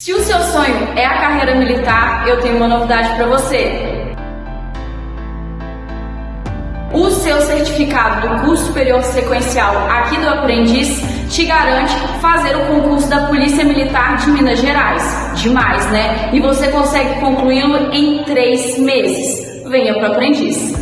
Se o seu sonho é a carreira militar, eu tenho uma novidade para você. O seu certificado do curso superior sequencial aqui do Aprendiz te garante fazer o concurso da Polícia Militar de Minas Gerais. Demais, né? E você consegue concluí-lo em três meses. Venha para o Aprendiz.